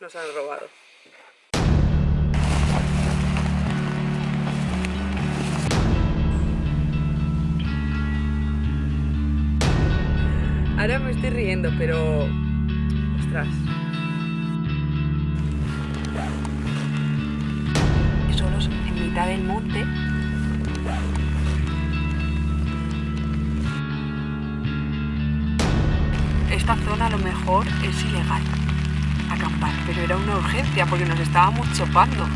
Nos han robado. Ahora me estoy riendo, pero... Ostras. Solos en mitad del monte. Esta zona a lo mejor es ilegal acampar, pero era una urgencia porque nos estábamos chopando.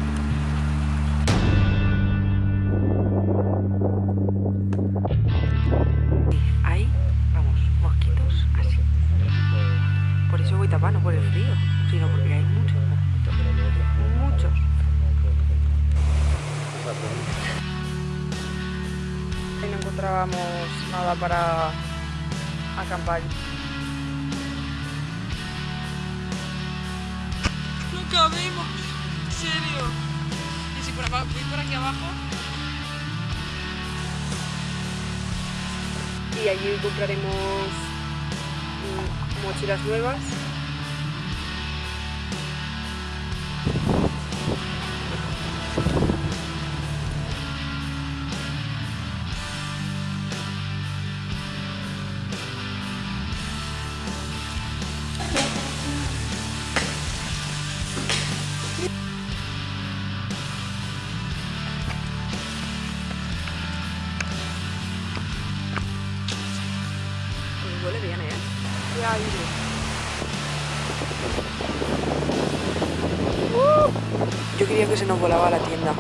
Ahí, vamos, mosquitos así. Por eso voy tapando, por el frío, sino porque hay muchos mosquitos. Muchos. Y no encontrábamos nada para acampar. Cabemos, en serio. Y si por abajo, voy por aquí abajo. Y allí compraremos mm, mochilas nuevas. Huele bien, ¿eh? Ya. Uh, yo quería que se nos volaba la tienda.